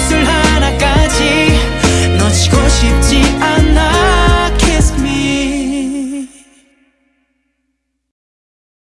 입술 하나까지. 놓치고 싶지